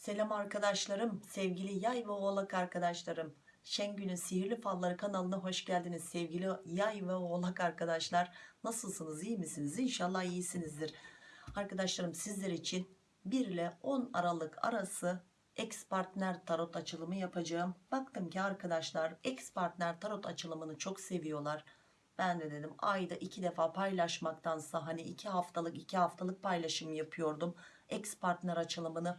Selam arkadaşlarım, sevgili yay ve oğlak arkadaşlarım. Şengül'ün Sihirli Falları kanalına hoş geldiniz sevgili yay ve oğlak arkadaşlar. Nasılsınız, iyi misiniz? İnşallah iyisinizdir. Arkadaşlarım sizler için 1 ile 10 Aralık arası ex partner tarot açılımı yapacağım. Baktım ki arkadaşlar ex partner tarot açılımını çok seviyorlar. Ben de dedim ayda iki defa paylaşmaktansa hani iki haftalık iki haftalık paylaşım yapıyordum. Ex partner açılımını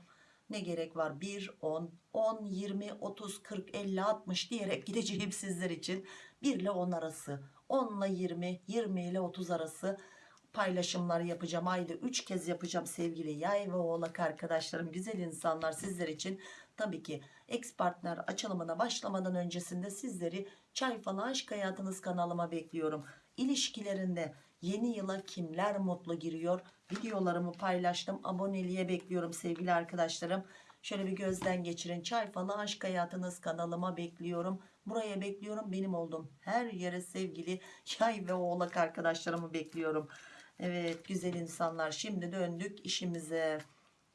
ne gerek var? 1 10 10 20 30 40 50 60 diyerek gideceğim sizler için. 1 ile 10 arası 10 ile 20 20 ile 30 arası paylaşımlar yapacağım. Ayda 3 kez yapacağım sevgili yay ve oğlak arkadaşlarım güzel insanlar sizler için. Tabii ki ex partner açılımına başlamadan öncesinde sizleri çay falan aşk hayatınız kanalıma bekliyorum. İlişkilerinde yeni yıla kimler mutlu giriyor videolarımı paylaştım. Aboneliğe bekliyorum sevgili arkadaşlarım. Şöyle bir gözden geçirin. Çay falan aşk hayatınız kanalıma bekliyorum. Buraya bekliyorum. Benim olduğum her yere sevgili yay ve oğlak arkadaşlarımı bekliyorum. Evet güzel insanlar. Şimdi döndük işimize.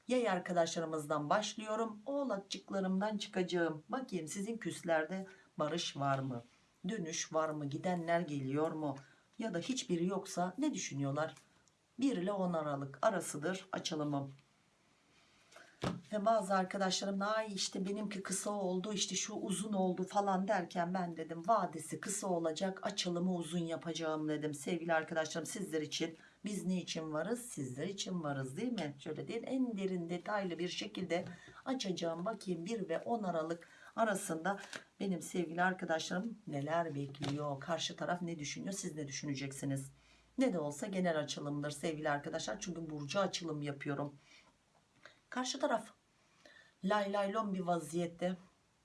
Yay arkadaşlarımızdan başlıyorum. Oğlakçıklarımdan çıkacağım. Bakayım sizin küslerde barış var mı? Dönüş var mı? Gidenler geliyor mu? Ya da hiçbiri yoksa ne düşünüyorlar 1 ile 10 Aralık arasıdır açılımım. Ve bazı arkadaşlarım ay işte benimki kısa oldu işte şu uzun oldu falan derken ben dedim vadesi kısa olacak açılımı uzun yapacağım dedim. Sevgili arkadaşlarım sizler için biz ne için varız? Sizler için varız değil mi? Şöyle değil en derin detaylı bir şekilde açacağım. Bakayım 1 ve 10 Aralık arasında benim sevgili arkadaşlarım neler bekliyor? Karşı taraf ne düşünüyor? Siz ne düşüneceksiniz ne de olsa genel açılımdır sevgili arkadaşlar. Çünkü burcu açılım yapıyorum. Karşı taraf. Lay lay lon bir vaziyette.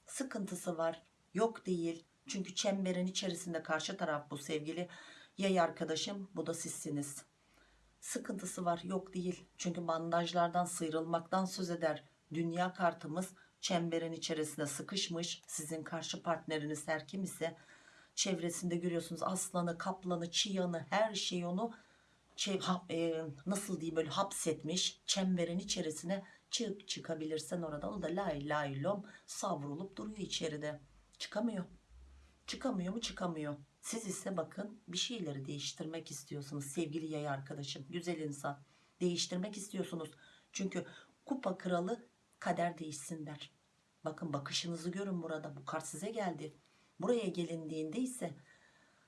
Sıkıntısı var. Yok değil. Çünkü çemberin içerisinde karşı taraf bu sevgili yay arkadaşım. Bu da sizsiniz. Sıkıntısı var. Yok değil. Çünkü bandajlardan sıyrılmaktan söz eder. Dünya kartımız çemberin içerisinde sıkışmış. Sizin karşı partneriniz her kim ise çevresinde görüyorsunuz. Aslanı kaplanı çıyanı her şeyi onu şey, ha- e, nasıl diyeyim böyle hapsetmiş çemberin içerisine çık çıkabilirsen oradan o da lay lay lom savrulup duruyor içeride. Çıkamıyor. Çıkamıyor mu? Çıkamıyor. Siz ise bakın bir şeyleri değiştirmek istiyorsunuz sevgili yay arkadaşım güzel insan. Değiştirmek istiyorsunuz. Çünkü kupa kralı kader değişsin der. Bakın bakışınızı görün burada. Bu kart size geldi buraya gelindiğinde ise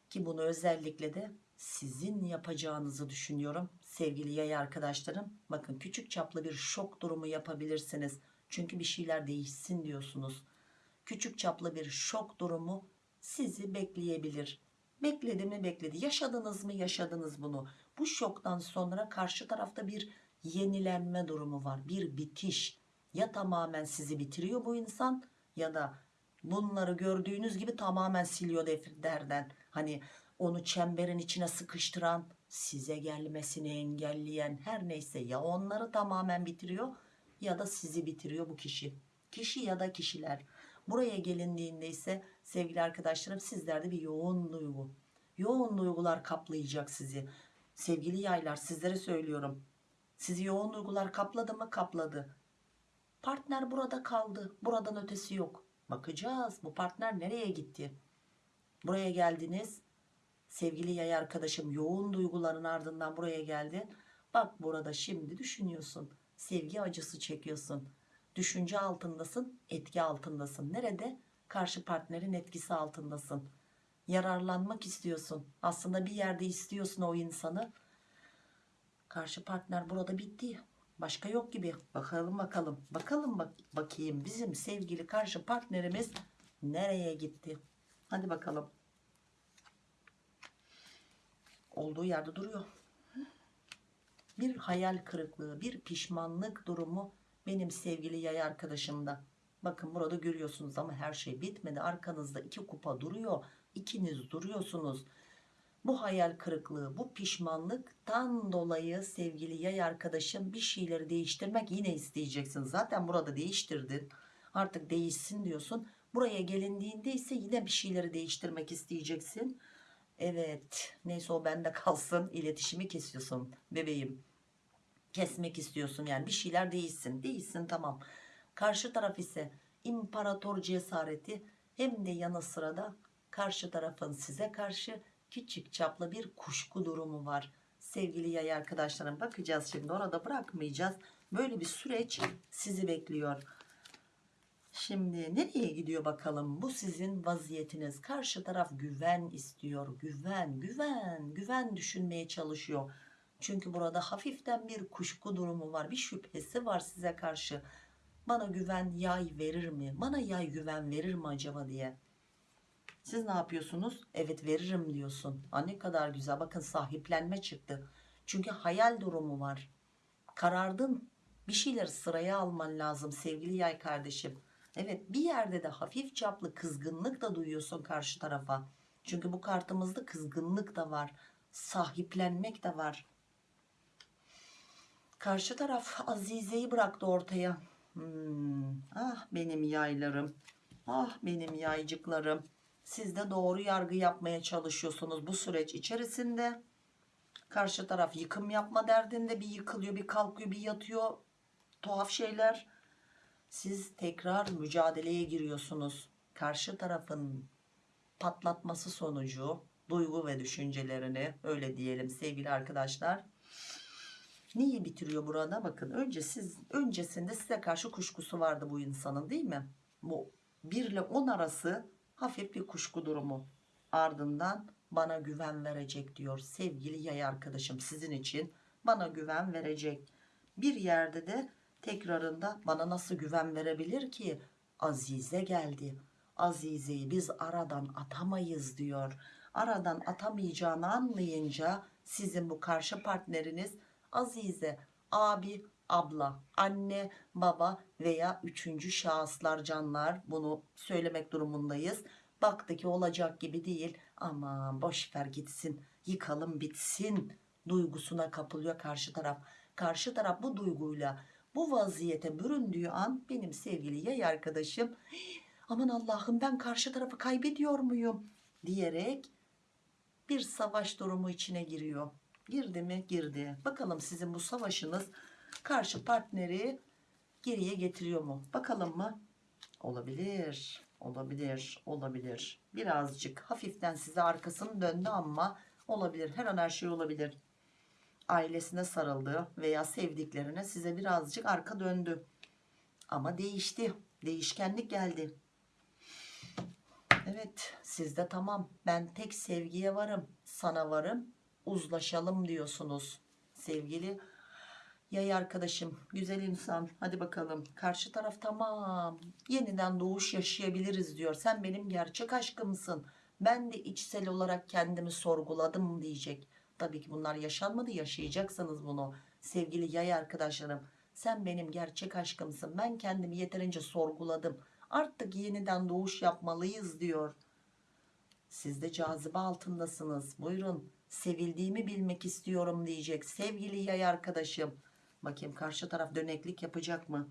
ki bunu özellikle de sizin yapacağınızı düşünüyorum. Sevgili yay arkadaşlarım bakın küçük çaplı bir şok durumu yapabilirsiniz. Çünkü bir şeyler değişsin diyorsunuz. Küçük çaplı bir şok durumu sizi bekleyebilir. Bekledi mi bekledi. Yaşadınız mı yaşadınız bunu. Bu şoktan sonra karşı tarafta bir yenilenme durumu var. Bir bitiş. Ya tamamen sizi bitiriyor bu insan ya da bunları gördüğünüz gibi tamamen siliyor defterden hani onu çemberin içine sıkıştıran size gelmesini engelleyen her neyse ya onları tamamen bitiriyor ya da sizi bitiriyor bu kişi. Kişi ya da kişiler. Buraya gelindiğinde ise sevgili arkadaşlarım sizlerde bir yoğun duygu. Yoğun duygular kaplayacak sizi. Sevgili yaylar sizlere söylüyorum. Sizi yoğun duygular kapladı mı? Kapladı. Partner burada kaldı. Buradan ötesi yok bakacağız bu partner nereye gitti? Buraya geldiniz. Sevgili yay arkadaşım yoğun duyguların ardından buraya geldin. Bak burada şimdi düşünüyorsun sevgi acısı çekiyorsun. Düşünce altındasın etki altındasın. Nerede? Karşı partnerin etkisi altındasın. Yararlanmak istiyorsun. Aslında bir yerde istiyorsun o insanı. Karşı partner burada bitti başka yok gibi. Bakalım bakalım. Bakalım bak bakayım bizim sevgili karşı partnerimiz nereye gitti? Hadi bakalım. Olduğu yerde duruyor. Bir hayal kırıklığı bir pişmanlık durumu benim sevgili yay arkadaşımda. Bakın burada görüyorsunuz ama her şey bitmedi. Arkanızda iki kupa duruyor. İkiniz duruyorsunuz bu hayal kırıklığı bu pişmanlıktan dolayı sevgili yay arkadaşım bir şeyleri değiştirmek yine isteyeceksin. Zaten burada değiştirdin. Artık değişsin diyorsun. Buraya gelindiğinde ise yine bir şeyleri değiştirmek isteyeceksin. Evet neyse o bende kalsın. İletişimi kesiyorsun bebeğim. Kesmek istiyorsun yani. Bir şeyler değişsin. Değişsin tamam. Karşı taraf ise imparator cesareti. Hem de yanı sıra da karşı tarafın size karşı küçük çaplı bir kuşku durumu var. Sevgili yay arkadaşlarım bakacağız şimdi orada bırakmayacağız. Böyle bir süreç sizi bekliyor. Şimdi nereye gidiyor bakalım? Bu sizin vaziyetiniz. Karşı taraf güven istiyor. Güven, güven, güven düşünmeye çalışıyor. Çünkü burada hafiften bir kuşku durumu var. Bir şüphesi var size karşı. Bana güven yay verir mi? Bana yay güven verir mi acaba diye. Siz ne yapıyorsunuz? Evet veririm diyorsun. Ha ne kadar güzel. Bakın sahiplenme çıktı. Çünkü hayal durumu var. Karardın. Bir şeyler sıraya alman lazım sevgili yay kardeşim. Evet bir yerde de hafif çaplı kızgınlık da duyuyorsun karşı tarafa. Çünkü bu kartımızda kızgınlık da var. Sahiplenmek de var. Karşı taraf Azize'yi bıraktı ortaya. Hmm, ah benim yaylarım. Ah benim yaycıklarım. Siz de doğru yargı yapmaya çalışıyorsunuz bu süreç içerisinde. Karşı taraf yıkım yapma derdinde bir yıkılıyor bir kalkıyor bir yatıyor. Tuhaf şeyler. Siz tekrar mücadeleye giriyorsunuz. Karşı tarafın patlatması sonucu duygu ve düşüncelerini öyle diyelim sevgili arkadaşlar. Neyi bitiriyor burada? Bakın önce siz öncesinde size karşı kuşkusu vardı bu insanın değil mi? Bu 1 ile 10 arası hafif bir kuşku durumu. Ardından bana güven verecek diyor sevgili yay arkadaşım sizin için bana güven verecek. Bir yerde de tekrarında bana nasıl güven verebilir ki? Azize geldi. Azize'yi biz aradan atamayız diyor. Aradan atamayacağını anlayınca sizin bu karşı partneriniz Azize, abi, abla, anne, baba veya üçüncü şahıslar canlar bunu söylemek durumundayız. Baktı ki olacak gibi değil aman boş ver gitsin yıkalım bitsin duygusuna kapılıyor karşı taraf. Karşı taraf bu duyguyla bu vaziyete büründüğü an benim sevgili yay arkadaşım aman Allah'ım ben karşı tarafı kaybediyor muyum diyerek bir savaş durumu içine giriyor. Girdi mi? Girdi. Bakalım sizin bu savaşınız karşı partneri geriye getiriyor mu? Bakalım mı? Olabilir. Olabilir. Olabilir. Birazcık hafiften size arkasını döndü ama olabilir. Her an her şey olabilir. Ailesine sarıldı veya sevdiklerine size birazcık arka döndü. Ama değişti. Değişkenlik geldi. Evet sizde tamam ben tek sevgiye varım sana varım uzlaşalım diyorsunuz sevgili yay arkadaşım güzel insan. Hadi bakalım. Karşı taraf tamam. Yeniden doğuş yaşayabiliriz diyor. Sen benim gerçek aşkımsın. Ben de içsel olarak kendimi sorguladım diyecek. Tabii ki bunlar yaşanmadı. Yaşayacaksınız bunu sevgili yay arkadaşlarım. Sen benim gerçek aşkımsın. Ben kendimi yeterince sorguladım. Artık yeniden doğuş yapmalıyız diyor. Siz de cazibe altındasınız. Buyurun sevildiğimi bilmek istiyorum diyecek sevgili yay arkadaşım bakayım karşı taraf döneklik yapacak mı?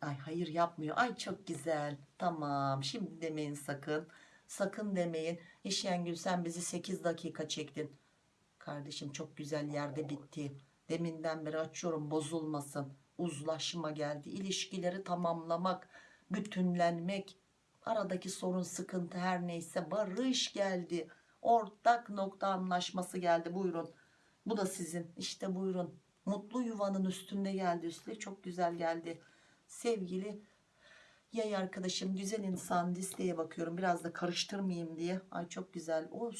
Ay hayır yapmıyor. Ay çok güzel. Tamam şimdi demeyin sakın. Sakın demeyin. İşyengül sen bizi 8 dakika çektin. Kardeşim çok güzel yerde bitti. Deminden beri açıyorum bozulmasın. Uzlaşma geldi. İlişkileri tamamlamak bütünlenmek. Aradaki sorun sıkıntı her neyse barış geldi. Ortak nokta anlaşması geldi. Buyurun. Bu da sizin. İşte buyurun mutlu yuvanın üstünde geldi üstelik çok güzel geldi. Sevgili yay arkadaşım güzel insan listeye bakıyorum biraz da karıştırmayayım diye. Ay çok güzel. O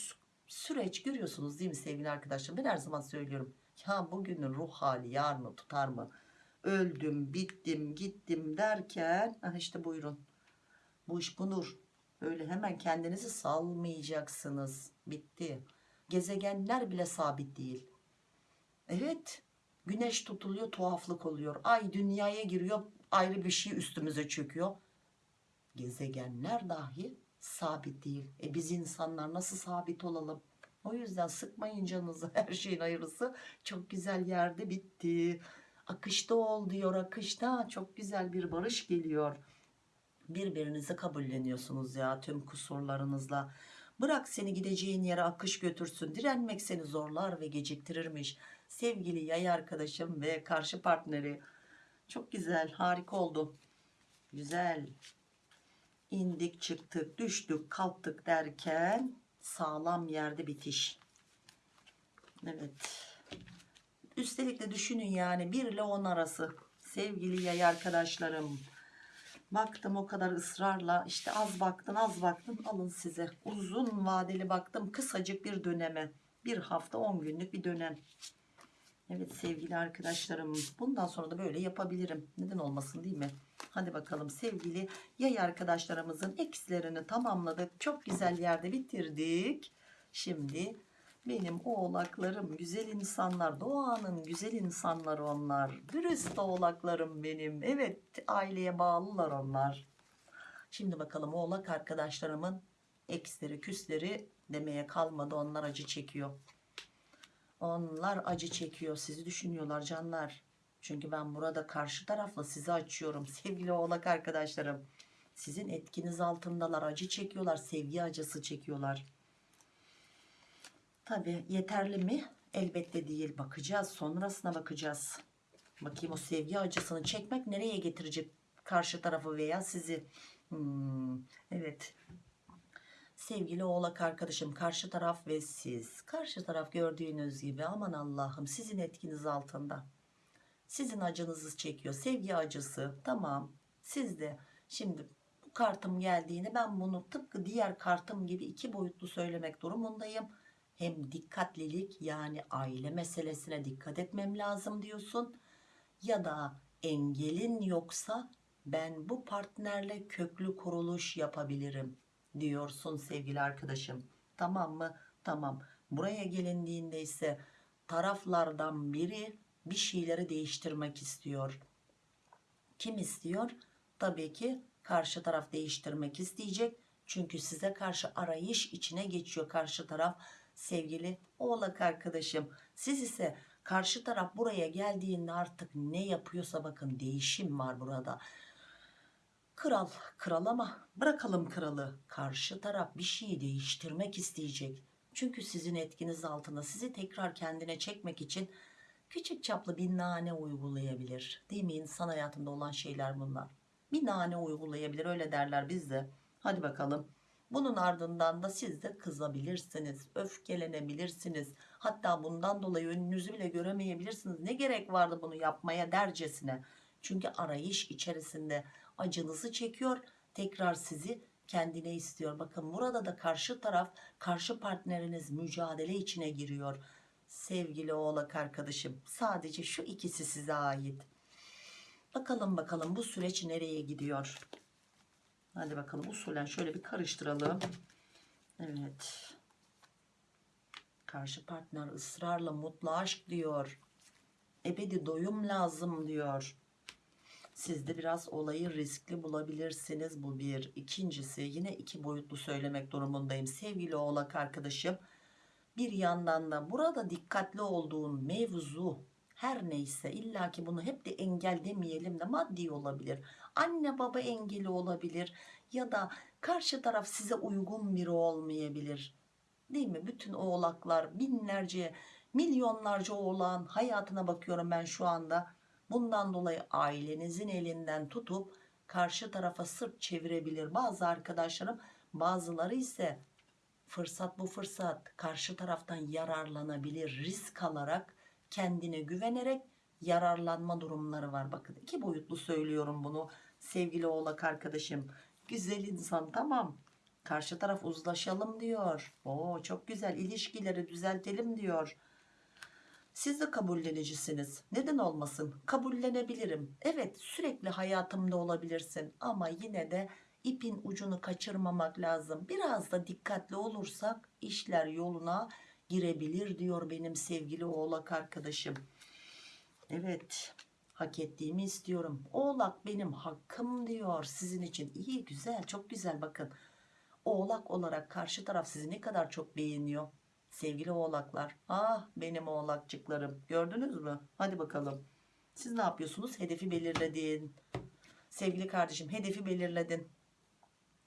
süreç görüyorsunuz değil mi sevgili arkadaşlar ben her zaman söylüyorum. Ya bugünün ruh hali yarını tutar mı? Öldüm bittim gittim derken ah işte buyurun. Bu iş budur. Öyle hemen kendinizi salmayacaksınız. Bitti. Gezegenler bile sabit değil. Evet güneş tutuluyor tuhaflık oluyor. Ay dünyaya giriyor ayrı bir şey üstümüze çöküyor. Gezegenler dahi sabit değil. E biz insanlar nasıl sabit olalım? O yüzden sıkmayın canınızı her şeyin hayırlısı. Çok güzel yerde bitti. Akışta ol diyor akışta. Çok güzel bir barış geliyor. Birbirinizi kabulleniyorsunuz ya tüm kusurlarınızla. Bırak seni gideceğin yere akış götürsün. Direnmek seni zorlar ve geciktirirmiş sevgili yay arkadaşım ve karşı partneri çok güzel harika oldu Güzel. İndik çıktık düştük kalktık derken sağlam yerde bitiş. Evet. Üstelik de düşünün yani 1 ile 10 arası sevgili yay arkadaşlarım. Baktım o kadar ısrarla işte az baktın az baktın alın size. Uzun vadeli baktım kısacık bir döneme. Bir hafta 10 günlük bir dönem. Evet sevgili arkadaşlarım bundan sonra da böyle yapabilirim. Neden olmasın değil mi? Hadi bakalım sevgili yay arkadaşlarımızın eksilerini tamamladık. Çok güzel yerde bitirdik. Şimdi benim oğlaklarım güzel insanlar doğanın güzel insanları onlar. Dürüst oğlaklarım benim. Evet aileye bağlılar onlar. Şimdi bakalım oğlak arkadaşlarımın eksleri küsleri demeye kalmadı onlar acı çekiyor. Onlar acı çekiyor. Sizi düşünüyorlar canlar. Çünkü ben burada karşı tarafla sizi açıyorum. Sevgili oğlak arkadaşlarım. Sizin etkiniz altındalar. Acı çekiyorlar. Sevgi acısı çekiyorlar. Tabi yeterli mi? Elbette değil. Bakacağız. Sonrasına bakacağız. Bakayım o sevgi acısını çekmek nereye getirecek karşı tarafı veya sizi. Hmm, evet. Sevgili oğlak arkadaşım karşı taraf ve siz. Karşı taraf gördüğünüz gibi aman Allah'ım sizin etkiniz altında. Sizin acınızı çekiyor. Sevgi acısı. Tamam. Siz de şimdi bu kartım geldiğini ben bunu tıpkı diğer kartım gibi iki boyutlu söylemek durumundayım. Hem dikkatlilik yani aile meselesine dikkat etmem lazım diyorsun. Ya da engelin yoksa ben bu partnerle köklü kuruluş yapabilirim diyorsun sevgili arkadaşım. Tamam mı? Tamam. Buraya gelindiğinde ise taraflardan biri bir şeyleri değiştirmek istiyor. Kim istiyor? Tabii ki karşı taraf değiştirmek isteyecek. Çünkü size karşı arayış içine geçiyor karşı taraf. Sevgili oğlak arkadaşım. Siz ise karşı taraf buraya geldiğinde artık ne yapıyorsa bakın değişim var burada. Kral, kral ama bırakalım kralı. Karşı taraf bir şeyi değiştirmek isteyecek. Çünkü sizin etkiniz altında sizi tekrar kendine çekmek için küçük çaplı bir nane uygulayabilir. Değil mi? İnsan hayatında olan şeyler bunlar. Bir nane uygulayabilir öyle derler bizde. Hadi bakalım. Bunun ardından da siz de kızabilirsiniz, öfkelenebilirsiniz. Hatta bundan dolayı önünüzü bile göremeyebilirsiniz. Ne gerek vardı bunu yapmaya dercesine. Çünkü arayış içerisinde acınızı çekiyor. Tekrar sizi kendine istiyor. Bakın burada da karşı taraf, karşı partneriniz mücadele içine giriyor. Sevgili oğlak arkadaşım sadece şu ikisi size ait. Bakalım bakalım bu süreç nereye gidiyor? Hadi bakalım usulen şöyle bir karıştıralım. Evet. Karşı partner ısrarla mutlu aşk diyor. Ebedi doyum lazım diyor. Siz de biraz olayı riskli bulabilirsiniz. Bu bir. İkincisi yine iki boyutlu söylemek durumundayım. Sevgili oğlak arkadaşım. Bir yandan da burada dikkatli olduğun mevzu her neyse illaki bunu hep de engel demeyelim de maddi olabilir. Anne baba engeli olabilir ya da karşı taraf size uygun biri olmayabilir. Değil mi? Bütün oğlaklar binlerce milyonlarca oğlan hayatına bakıyorum ben şu anda. Bundan dolayı ailenizin elinden tutup karşı tarafa sırt çevirebilir. Bazı arkadaşlarım bazıları ise fırsat bu fırsat karşı taraftan yararlanabilir risk alarak kendine güvenerek yararlanma durumları var. Bakın iki boyutlu söylüyorum bunu sevgili oğlak arkadaşım. Güzel insan tamam. Karşı taraf uzlaşalım diyor. Oo çok güzel ilişkileri düzeltelim diyor. Siz de kabullenicisiniz. Neden olmasın? Kabullenebilirim. Evet sürekli hayatımda olabilirsin ama yine de ipin ucunu kaçırmamak lazım. Biraz da dikkatli olursak işler yoluna girebilir diyor benim sevgili oğlak arkadaşım. Evet hak ettiğimi istiyorum. Oğlak benim hakkım diyor sizin için. İyi güzel çok güzel bakın. Oğlak olarak karşı taraf sizi ne kadar çok beğeniyor. Sevgili oğlaklar. Ah benim oğlakçıklarım. Gördünüz mü? Hadi bakalım. Siz ne yapıyorsunuz? Hedefi belirledin. Sevgili kardeşim hedefi belirledin.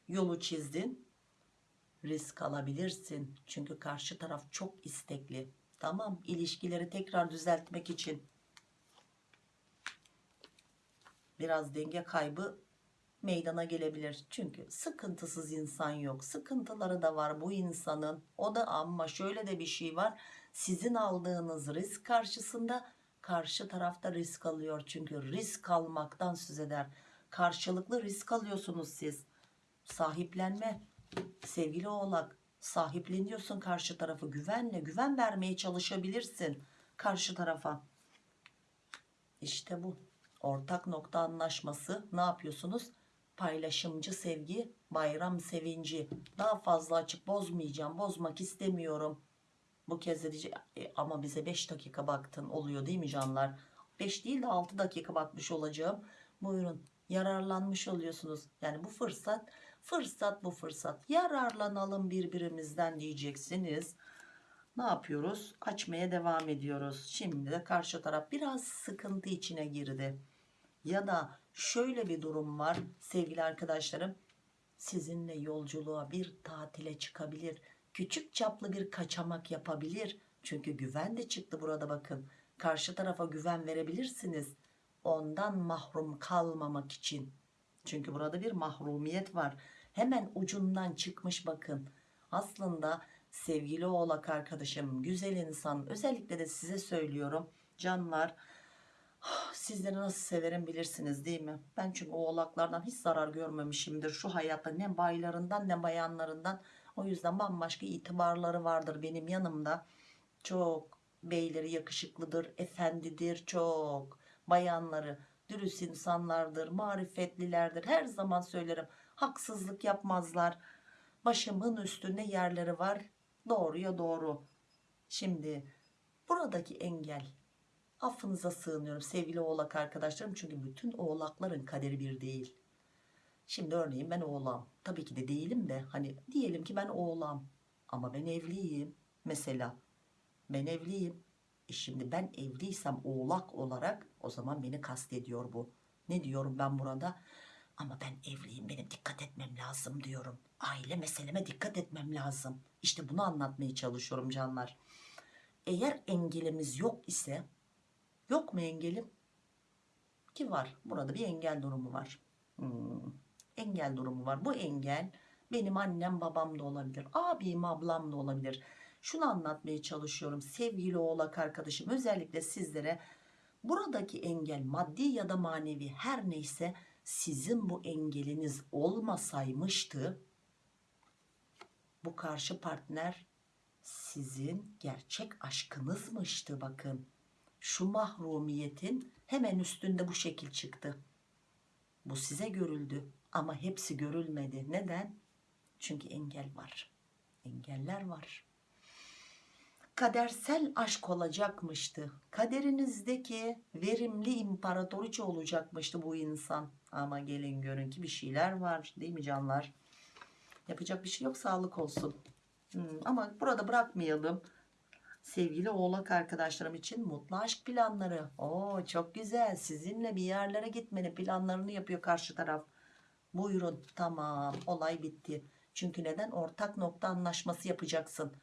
Yolu çizdin. Risk alabilirsin. Çünkü karşı taraf çok istekli. Tamam ilişkileri tekrar düzeltmek için biraz denge kaybı meydana gelebilir. Çünkü sıkıntısız insan yok. Sıkıntıları da var bu insanın. O da ama şöyle de bir şey var. Sizin aldığınız risk karşısında karşı tarafta risk alıyor. Çünkü risk almaktan söz eder. Karşılıklı risk alıyorsunuz siz. Sahiplenme. Sevgili oğlak sahipleniyorsun karşı tarafı güvenle güven vermeye çalışabilirsin karşı tarafa. İşte bu. Ortak nokta anlaşması ne yapıyorsunuz? Paylaşımcı sevgi, bayram sevinci. Daha fazla açık bozmayacağım, bozmak istemiyorum. Bu kez de diyecek "E, ama bize 5 dakika baktın oluyor değil mi canlar? 5 değil de 6 dakika bakmış olacağım. Buyurun yararlanmış oluyorsunuz. Yani bu fırsat, fırsat bu fırsat. Yararlanalım birbirimizden diyeceksiniz. Ne yapıyoruz? Açmaya devam ediyoruz. Şimdi de karşı taraf biraz sıkıntı içine girdi. Ya da şöyle bir durum var sevgili arkadaşlarım. Sizinle yolculuğa bir tatile çıkabilir. Küçük çaplı bir kaçamak yapabilir. Çünkü güven de çıktı burada bakın. Karşı tarafa güven verebilirsiniz. Ondan mahrum kalmamak için. Çünkü burada bir mahrumiyet var. Hemen ucundan çıkmış bakın. Aslında sevgili oğlak arkadaşım, güzel insan özellikle de size söylüyorum. Canlar sizleri nasıl severim bilirsiniz değil mi? Ben çünkü oğlaklardan hiç zarar görmemişimdir. Şu hayatta ne baylarından ne bayanlarından. O yüzden bambaşka itibarları vardır benim yanımda. Çok beyleri yakışıklıdır, efendidir çok. Bayanları dürüst insanlardır, marifetlilerdir. Her zaman söylerim haksızlık yapmazlar. Başımın üstünde yerleri var. Doğruya doğru. Şimdi buradaki engel affınıza sığınıyorum sevgili oğlak arkadaşlarım. Çünkü bütün oğlakların kaderi bir değil. Şimdi örneğin ben oğlam. Tabii ki de değilim de hani diyelim ki ben oğlam. Ama ben evliyim mesela. Ben evliyim. E şimdi ben evliysem oğlak olarak o zaman beni kastediyor bu. Ne diyorum ben burada? Ama ben evliyim benim dikkat etmem lazım diyorum. Aile meseleme dikkat etmem lazım. İşte bunu anlatmaya çalışıyorum canlar. Eğer engelimiz yok ise yok mu engelim? Ki var. Burada bir engel durumu var. Hmm, engel durumu var. Bu engel benim annem babam da olabilir. Abim ablam da olabilir. Şunu anlatmaya çalışıyorum sevgili oğlak arkadaşım özellikle sizlere buradaki engel maddi ya da manevi her neyse sizin bu engeliniz olmasaymıştı bu karşı partner sizin gerçek aşkınızmıştı bakın şu mahrumiyetin hemen üstünde bu şekil çıktı bu size görüldü ama hepsi görülmedi neden çünkü engel var engeller var kadersel aşk olacakmıştı. Kaderinizdeki verimli imparatoriçe olacakmıştı bu insan. Ama gelin görün ki bir şeyler var değil mi canlar? Yapacak bir şey yok sağlık olsun. Hmm, ama burada bırakmayalım. Sevgili oğlak arkadaşlarım için mutlu aşk planları. Oo çok güzel. Sizinle bir yerlere gitmenin planlarını yapıyor karşı taraf. Buyurun tamam olay bitti. Çünkü neden? Ortak nokta anlaşması yapacaksın.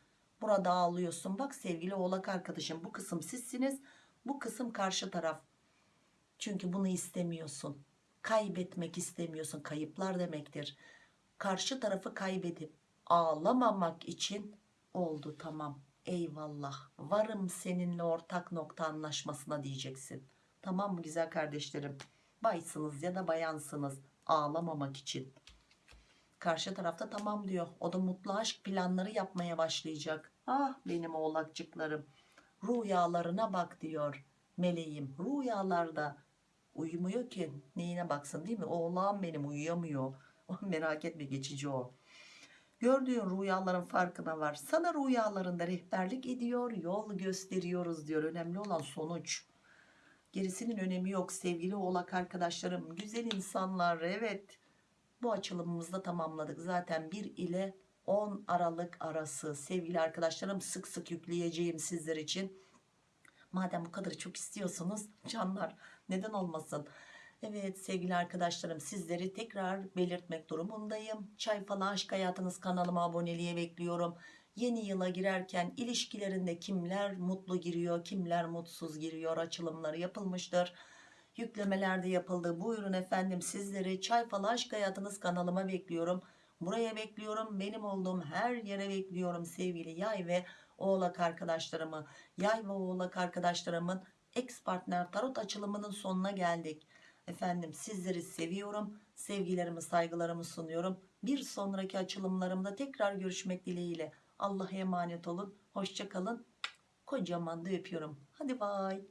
Burada ağlıyorsun. Bak sevgili oğlak arkadaşım bu kısım sizsiniz. Bu kısım karşı taraf. Çünkü bunu istemiyorsun. Kaybetmek istemiyorsun. Kayıplar demektir. Karşı tarafı kaybedip ağlamamak için oldu tamam. Eyvallah. Varım seninle ortak nokta anlaşmasına diyeceksin. Tamam mı güzel kardeşlerim? Baysınız ya da bayansınız. Ağlamamak için. Karşı tarafta tamam diyor. O da mutlu aşk planları yapmaya başlayacak. Ah benim oğlakçıklarım. Rüyalarına bak diyor meleğim. Rüyalarda uyumuyor ki. Neyine baksın değil mi? Oğlan benim uyuyamıyor. Merak etme geçici o. Gördüğün rüyaların farkına var. Sana rüyalarında rehberlik ediyor, yol gösteriyoruz diyor. Önemli olan sonuç. Gerisinin önemi yok sevgili oğlak arkadaşlarım. Güzel insanlar evet bu açılımımızda tamamladık. Zaten 1 ile 10 Aralık arası sevgili arkadaşlarım sık sık yükleyeceğim sizler için. Madem bu kadar çok istiyorsunuz canlar neden olmasın. Evet sevgili arkadaşlarım sizleri tekrar belirtmek durumundayım. Çay falan aşk hayatınız kanalıma aboneliğe bekliyorum. Yeni yıla girerken ilişkilerinde kimler mutlu giriyor kimler mutsuz giriyor açılımları yapılmıştır Yüklemeler de yapıldı. Buyurun efendim sizleri Çay Falı Aşk Hayatınız kanalıma bekliyorum. Buraya bekliyorum. Benim olduğum her yere bekliyorum sevgili yay ve oğlak arkadaşlarımı. Yay ve oğlak arkadaşlarımın ex partner tarot açılımının sonuna geldik. Efendim sizleri seviyorum. Sevgilerimi saygılarımı sunuyorum. Bir sonraki açılımlarımda tekrar görüşmek dileğiyle. Allah'a emanet olun. Hoşça kalın. Kocaman da öpüyorum. Hadi bay.